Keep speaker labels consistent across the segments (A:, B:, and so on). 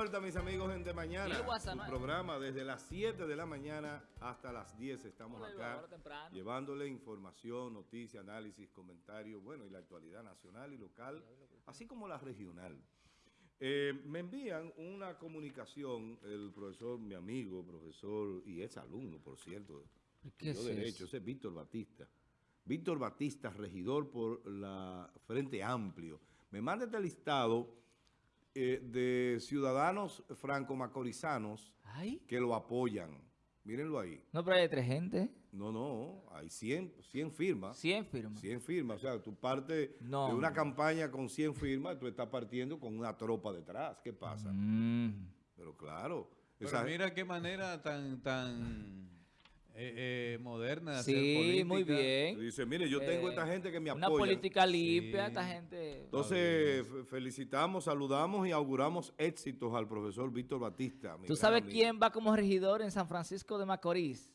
A: vuelta, mis amigos, en De Mañana. Un programa desde las 7 de la mañana hasta las 10. Estamos acá llevándole información, noticias, análisis, comentarios, bueno, y la actualidad nacional y local, así como la regional. Eh, me envían una comunicación el profesor, mi amigo, profesor, y es alumno, por cierto, ¿Qué es Derecho, ese es Víctor Batista. Víctor Batista, regidor por la Frente Amplio. Me manda este listado eh, de ciudadanos franco-macorizanos que lo apoyan. Mírenlo ahí.
B: No, pero hay tres gente.
A: No, no, hay 100, 100 firmas.
B: 100 firmas.
A: 100 firmas. O sea, tú partes de una campaña con 100 firmas, tú estás partiendo con una tropa detrás. ¿Qué pasa? Mm. Pero claro.
C: Pero mira qué manera tan... tan eh, eh, moderna.
B: Sí, muy bien.
A: Dice, mire, yo tengo esta eh, gente que me apoya.
B: Una política limpia, esta gente.
A: Entonces, felicitamos, saludamos y auguramos éxitos al profesor Víctor Batista.
B: ¿Tú sabes quién va como regidor en San Francisco de Macorís?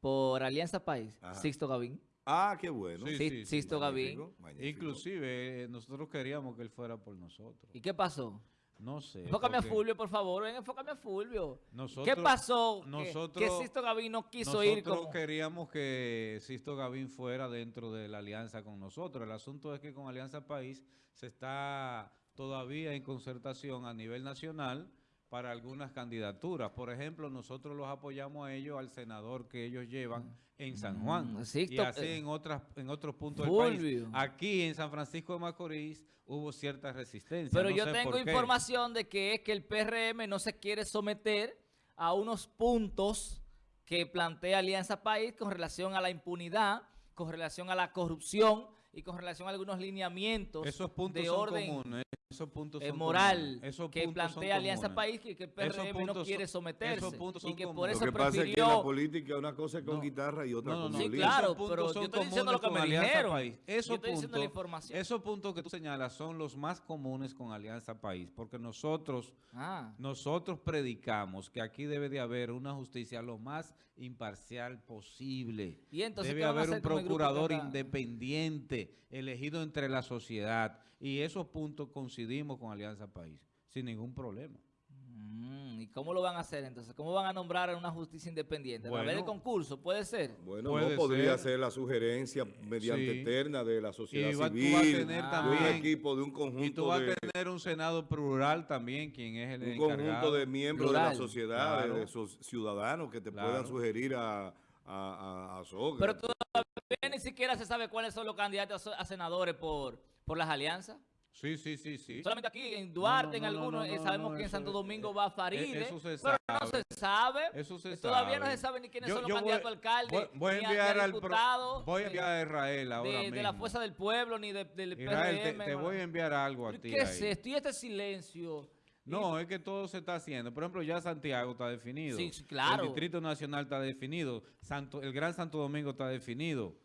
B: Por Alianza País, Sixto Gavín.
A: Ah, qué bueno.
B: Sí, Sixto Gavín.
C: Inclusive, nosotros queríamos que él fuera por nosotros.
B: ¿Y qué pasó?
C: No sé.
B: Enfócame a Fulvio, por favor. Ven, enfócame a Fulvio. ¿Qué pasó nosotros, que, Sisto Gavín no quiso ir
C: Nosotros queríamos que Sisto Gavín fuera dentro de la alianza con nosotros. El asunto es que con Alianza País se está todavía en concertación a nivel nacional para algunas candidaturas. Por ejemplo, nosotros los apoyamos a ellos, al senador que ellos llevan en San Juan. Mm, y así en, otras, en otros puntos del país. Aquí en San Francisco de Macorís hubo cierta resistencia.
B: Pero yo tengo información de que es que el PRM no se quiere someter a unos puntos que plantea Alianza País con relación a la impunidad, con relación a la corrupción y con relación a algunos lineamientos
C: Esos puntos
B: de
C: son
B: orden
C: comunes, esos puntos
B: son moral que plantea Alianza País que, el PRM no quiere someterse y que por eso
A: lo que pasa es que la política una cosa es con guitarra y otra con
B: Sí, claro, pero yo estoy diciendo lo que me dijeron. País.
C: Esos
B: yo
C: puntos, la información. Esos puntos que tú señalas son los más comunes con Alianza País, porque nosotros, ah. nosotros predicamos que aquí debe de haber una justicia lo más imparcial posible. ¿Y entonces, debe haber un procurador independiente elegido entre la sociedad y esos puntos coincidimos con Alianza País, sin ningún problema.
B: Mm, ¿Y cómo lo van a hacer entonces? ¿Cómo van a nombrar a una justicia independiente? ¿Va a haber el concurso? ¿Puede ser?
A: Bueno, no podría ser. la sugerencia mediante eterna de la sociedad civil,
C: tener también,
A: de un equipo, de un conjunto
C: Y tú vas a tener un Senado plural también, quien es el
A: Un conjunto de miembros de la sociedad, de esos ciudadanos que te puedan sugerir a, a, a,
B: Pero todavía ni siquiera se sabe cuáles son los candidatos a senadores por, por las alianzas.
C: Sí, sí, sí, sí.
B: Solamente aquí en Duarte, en algunos, eh, sabemos que en Santo Domingo va a Faride, eso se pero no se sabe.
C: Eso se
B: Todavía no se sabe ni quiénes son los candidatos a alcaldes,
C: voy, a enviar al diputado,
B: voy
C: a enviar a Israel ahora
B: de,
C: mismo.
B: de la Fuerza del Pueblo, ni de, del Israel,
C: Te, te voy a enviar algo a ti
B: ¿Qué es esto? Y este silencio...
C: No, es que todo se está haciendo. Por ejemplo, ya Santiago está definido.
B: Sí, claro.
C: El Distrito Nacional está definido. Santo, el Gran Santo Domingo está definido.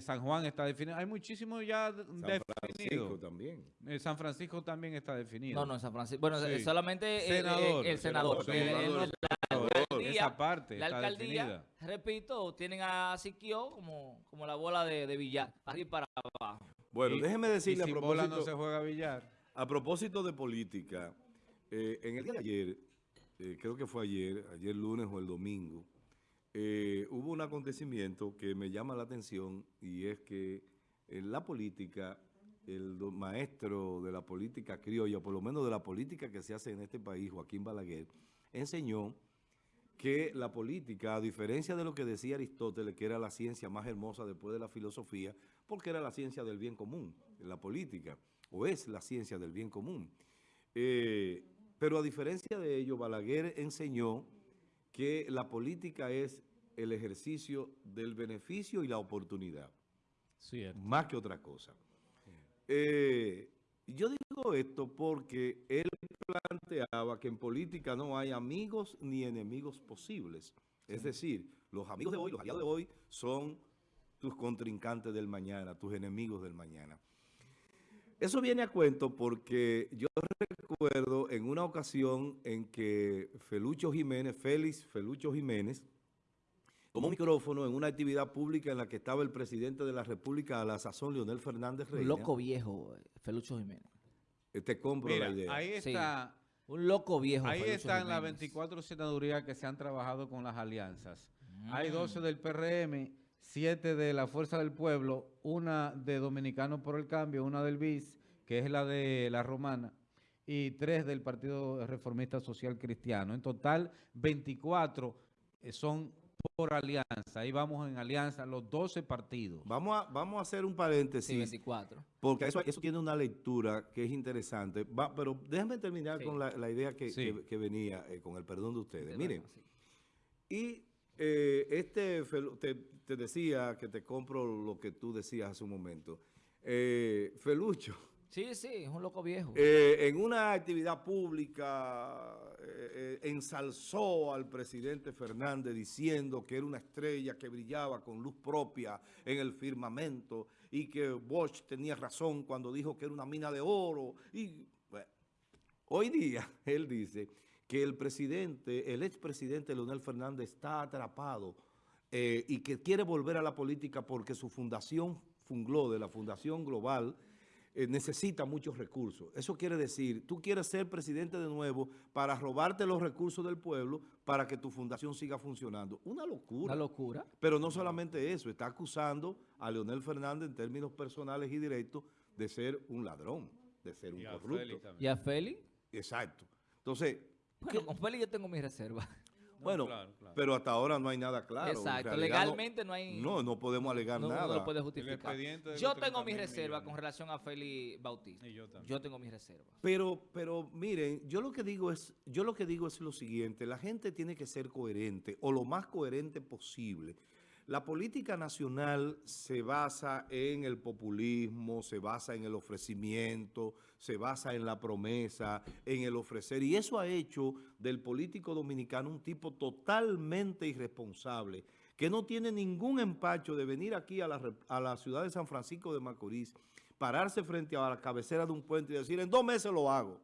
C: San Juan está definido. Hay muchísimos ya
A: Francisco también.
C: Eh, San Francisco también está definido.
B: No, no, San Francisco. Bueno, solamente el, senador.
C: la esa parte
B: la alcaldía, repito, tienen a Siquio como, como la bola de, de billar, arriba para abajo.
A: Bueno, déjeme decirle a propósito...
C: no se juega billar.
A: A propósito de política, eh, en el día de ayer, eh, creo que fue ayer, ayer lunes o el domingo, eh, hubo un acontecimiento que me llama la atención y es que en la política, el maestro de la política criolla, por lo menos de la política que se hace en este país, Joaquín Balaguer, enseñó que la política, a diferencia de lo que decía Aristóteles, que era la ciencia más hermosa después de la filosofía, porque era la ciencia del bien común, la política, o es la ciencia del bien común. Eh, pero a diferencia de ello, Balaguer enseñó que la política es el ejercicio del beneficio y la oportunidad. Más que otra cosa. Eh, yo digo esto porque él planteaba que en política no hay amigos ni enemigos posibles. Es decir, los amigos de hoy, los aliados de hoy son tus contrincantes del mañana, tus enemigos del mañana. Eso viene a cuento porque yo recuerdo en una ocasión en que Felucho Jiménez, Félix Felucho Jiménez, tomó un micrófono en una actividad pública en la que estaba el presidente de la República a la sazón, Leonel Fernández Reina.
B: Loco viejo, Felucho Jiménez.
A: Te compro la idea.
C: Ahí está,
B: Un loco viejo.
C: Ahí
B: Felucho
C: están las
B: Jiménez.
C: 24 senadurías que se han trabajado con las alianzas. Hay
B: Mm.
C: 12 del PRM, 7 de la Fuerza del Pueblo, una de Dominicanos por el Cambio, una del BIS, que es la de la Romana, y tres del Partido Reformista Social Cristiano. En total, 24 eh, son por alianza. Ahí vamos en alianza, los 12 partidos.
A: Vamos a, vamos a hacer un paréntesis.
B: Sí, 24.
A: Porque eso, eso tiene una lectura que es interesante. Va, pero déjame terminar
B: Sí.
A: con la, la idea que,
C: Sí.
A: que- que venía, eh, con el perdón de ustedes.
B: De
A: Miren,
B: verdad, sí.
A: y eh, este, te decía que te compro lo que tú decías hace un momento. Eh, Felucho,
B: Sí, sí, es un loco viejo.
A: eh, en una actividad pública eh, eh, ensalzó al presidente Fernández diciendo que era una estrella que brillaba con luz propia en el firmamento y que Bosch tenía razón cuando dijo que era una mina de oro. Y hoy día él dice que el presidente, el expresidente Leonel Fernández está atrapado y que quiere volver a la política porque su fundación Funglode, la Fundación Global, eh, necesita muchos recursos. Eso quiere decir, tú quieres ser presidente de nuevo para robarte los recursos del pueblo para que tu fundación siga funcionando. Una locura.
B: Una locura.
A: Pero no solamente eso, está acusando a Leonel Fernández en términos personales y directos de ser un ladrón, de ser un
C: Y a
A: corrupto.
C: Félix también.
B: ¿Y a Feli?
A: Exacto. Entonces,
B: Bueno, con Feli yo tengo mis reservas.
A: Bueno,
C: claro, claro.
A: pero hasta ahora no hay nada claro.
B: Exacto.
A: realidad
B: Legalmente no hay...
A: No, no podemos alegar
B: no, no
A: nada.
B: lo puede justificar. Yo tengo
C: 30
B: mis
C: mil
B: reservas con relación a Feli Bautista.
C: Y yo también.
B: Yo tengo mis reservas.
A: Pero, pero miren, yo lo que digo es, yo lo que digo es lo siguiente, la gente tiene que ser coherente o lo más coherente posible. La política nacional se basa en el populismo, se basa en el ofrecimiento, se basa en la promesa, en el ofrecer. Y eso ha hecho del político dominicano un tipo totalmente irresponsable, que no tiene ningún empacho de venir aquí a la, a la ciudad de San Francisco de Macorís, pararse frente a la cabecera de un puente y decir, en dos meses lo hago,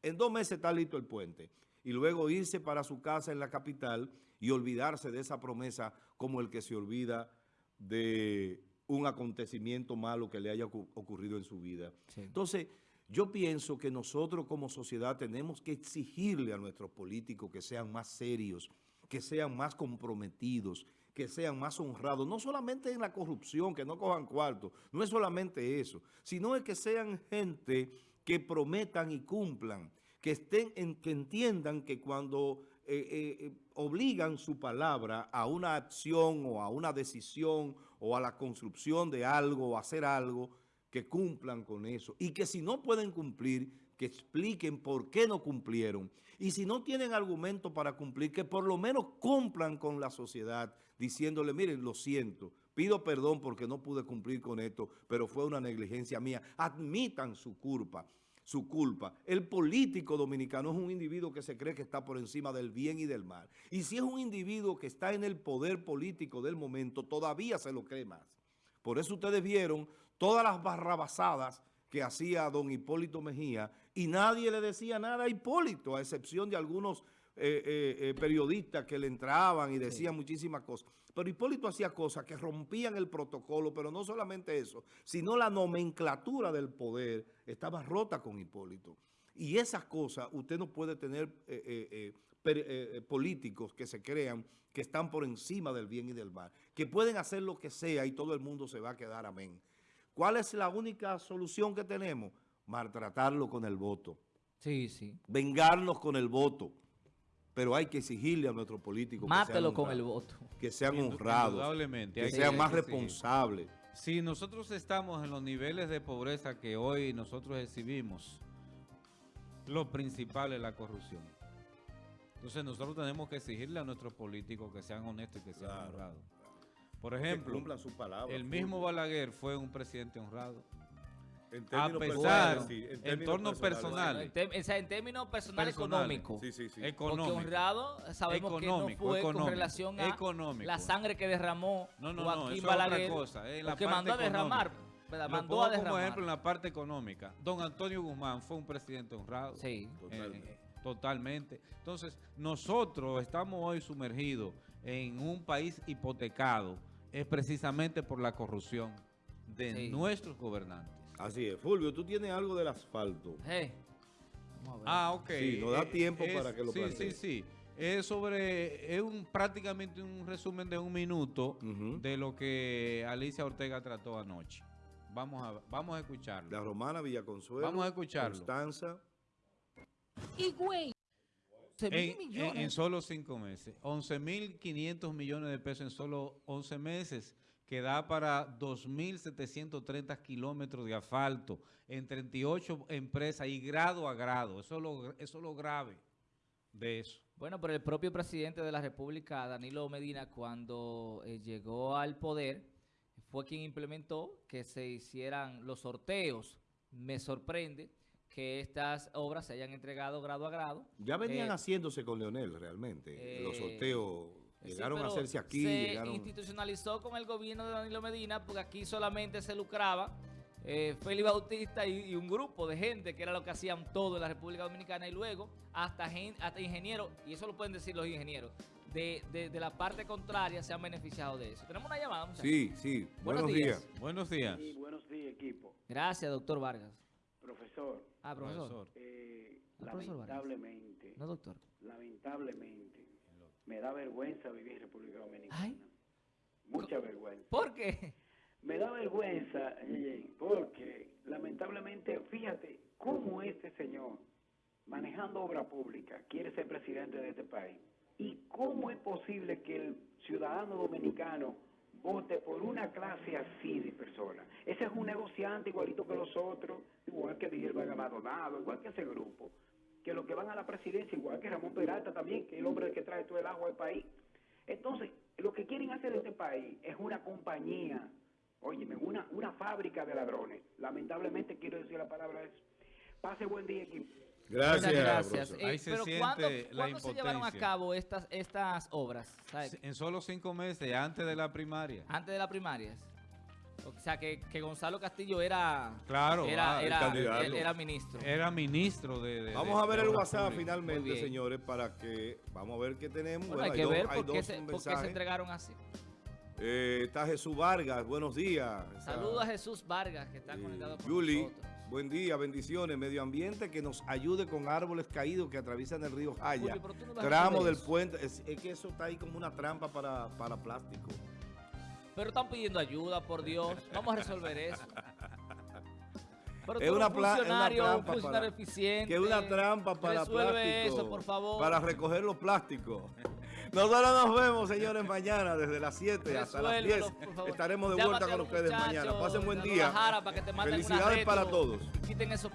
A: en dos meses está listo el puente. Y luego irse para su casa en la capital y olvidarse de esa promesa como el que se olvida de un acontecimiento malo que le haya ocu- ocurrido en su vida.
B: Sí.
A: Entonces, yo pienso que nosotros como sociedad tenemos que exigirle a nuestros políticos que sean más serios, que sean más comprometidos, que sean más honrados, no solamente en la corrupción, que no cojan cuarto, no es solamente eso, sino es que sean gente que prometan y cumplan, que estén en- que entiendan que cuando eh, eh, obligan su palabra a una acción o a una decisión o a la construcción de algo o hacer algo, que cumplan con eso. Y que si no pueden cumplir, que expliquen por qué no cumplieron. Y si no tienen argumento para cumplir, que por lo menos cumplan con la sociedad, diciéndole, miren, lo siento, pido perdón porque no pude cumplir con esto, pero fue una negligencia mía. Admitan su culpa su culpa. El político dominicano es un individuo que se cree que está por encima del bien y del mal. Y si es un individuo que está en el poder político del momento, todavía se lo cree más. Por eso ustedes vieron todas las barrabasadas que hacía don Hipólito Mejía y nadie le decía nada a Hipólito, a excepción de algunos eh, eh, eh, periodistas que le entraban y decían muchísimas cosas. Pero Hipólito hacía cosas que rompían el protocolo, pero no solamente eso, sino la nomenclatura del poder estaba rota con Hipólito. Y esas cosas, usted no puede tener eh, per- políticos que se crean que están por encima del bien y del mal, que pueden hacer lo que sea y todo el mundo se va a quedar amén. ¿Cuál es la única solución que tenemos? Maltratarlo con el voto,
B: Sí, sí.
A: vengarnos con el voto. Pero hay que exigirle a nuestros políticos que sean
B: Mátelo con el
A: honrados,
B: voto.
A: que sean honrados, que
C: que-
A: más
C: que
A: responsables.
C: Si nosotros estamos en los niveles de pobreza que hoy nosotros exhibimos, lo principal es la corrupción. Entonces nosotros tenemos que exigirle a nuestros políticos que sean honestos y que sean
A: Claro,
C: honrados. Por
A: Que
C: ejemplo,
A: cumplan sus palabras.
C: el mismo. Balaguer fue un presidente honrado.
A: En
C: A
A: términos
C: pesar,
A: personales, sí,
C: en
A: términos
C: torno personal.
B: En, tem- o sea, en términos personal
C: Personales.
B: económico.
A: Sí, sí, sí.
B: Porque
C: Económico.
B: honrado sabemos que no
C: Económico,
B: fue con
C: económico,
B: relación a
C: económico.
B: la sangre que derramó
C: No, no, no,
B: Joaquín Balaguer.
C: cosa, la
B: que
C: parte
B: mandó a derramar.
C: Lo
B: Mandó a
C: como
B: derramar.
C: ejemplo en la parte económica. Don Antonio Guzmán fue un presidente honrado.
B: Sí.
A: Totalmente.
C: Eh, totalmente. Entonces, nosotros estamos hoy sumergidos en un país hipotecado, es precisamente por la corrupción de
B: Sí.
C: nuestros gobernantes.
A: Así es. Fulvio, tú tienes algo del asfalto.
B: Eh, Vamos a ver.
C: Ah, ok.
A: Sí, nos da tiempo
C: es-
A: para que lo
C: Sí,
A: plantee.
C: sí, sí. Es sobre, es un, prácticamente un resumen de un minuto de lo que Alicia Ortega trató anoche. Vamos a, vamos a escucharlo.
A: La Romana, Villaconsuelo.
C: Vamos a escucharlo.
A: Constanza.
B: Y güey, 11 mil
C: En, en-
B: millones.
C: en solo cinco meses. 11.500 millones de pesos en solo 11 meses, que da para 2.730 kilómetros de asfalto en 38 empresas y grado a grado. Eso es lo, eso es lo grave de eso.
B: Bueno, pero el propio presidente de la República, Danilo Medina, cuando eh, llegó al poder, fue quien implementó que se hicieran los sorteos. Me sorprende que estas obras se hayan entregado grado a grado.
A: Ya venían
B: Eh,
A: haciéndose con Leonel realmente. Los
B: eh, Sí,
A: llegaron a hacerse aquí.
B: Se
A: llegaron...
B: institucionalizó con el gobierno de Danilo Medina porque aquí solamente se lucraba eh, Félix Bautista y, y un grupo de gente que era lo que hacían todo en la República Dominicana y luego hasta, gen- hasta ingenieros, y eso lo pueden decir los ingenieros, de, de- de la parte contraria se han beneficiado de eso. Tenemos una llamada, muchachos?
A: Sí, sí.
B: Buenos
A: Buenos,
B: días.
A: días.
C: Buenos días.
D: Sí, buenos días, equipo.
B: Gracias, doctor Vargas.
D: Profesor,
B: Ah, profesor.
D: Eh,
B: Ah, profesor Vargas.
D: lamentablemente,
B: No, doctor.
D: lamentablemente, me da vergüenza vivir en República Dominicana.
B: Ay.
D: Mucha vergüenza.
B: ¿Por qué?
D: Me da vergüenza, Yeye, porque lamentablemente, fíjate cómo este señor, manejando obra pública, quiere ser presidente de este país. ¿Y cómo es posible que el ciudadano dominicano vote por una clase así de personas? Ese es un negociante igualito que los otros, igual que Miguel Vargas Maldonado, igual que ese grupo, que los que van a la presidencia, igual que Ramón Peralta también, que es el hombre que trae todo el agua al país. Entonces, lo que quieren hacer este país es una compañía, óyeme, una, una fábrica de ladrones. Lamentablemente quiero decir la palabra eso. Pase buen día, equipo.
A: Gracias,
B: gracias.
A: profesor.
B: Eh,
C: Ahí se
B: pero
C: siente
B: ¿cuándo,
C: la
B: ¿cuándo se llevaron a cabo estas, estas obras? ¿Sabe?
C: En solo cinco meses, antes de la primaria.
B: Antes de las primarias. O sea, que, que Gonzalo Castillo era,
C: Claro,
B: era,
C: ah,
B: era,
A: candidato.
B: él era ministro.
C: Era ministro de... de-
A: Vamos
C: de-
A: a ver el WhatsApp finalmente, señores, para que vamos a ver qué tenemos.
B: Bueno, hay que
A: dos-
B: ver
A: hay
B: por qué, se, por qué se
A: mensajes.
B: entregaron así.
A: Eh, está Jesús Vargas, buenos días.
B: Saludos a Jesús Vargas, que está
A: eh,
B: conectado con
A: Yuli,
B: nosotros.
A: buen día, bendiciones. Medio ambiente que nos ayude con árboles caídos que atraviesan el río Jaya.
B: Julio, no
A: Tramo del
B: eso.
A: puente. Es, es que eso está ahí como una trampa para, para plástico.
B: Pero están pidiendo ayuda, por Dios. Vamos a resolver eso. Pero
A: Es una
B: un
A: pla- es una
B: funcionario, un
A: trampa
B: funcionario
A: para-
B: eficiente.
A: Que es una trampa para
B: Resuelve
A: plástico.
B: eso, por favor.
A: Para recoger los plásticos. Nosotros nos vemos, señores, mañana desde las 7 hasta las 10.
B: Resuélvelo, por favor.
A: Estaremos de vuelta con ustedes mañana. Pasen buen día.
B: Para que te
A: Felicidades para todos.
B: Quiten esos